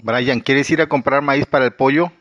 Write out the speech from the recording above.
Brian, ¿quieres ir a comprar maíz para el pollo?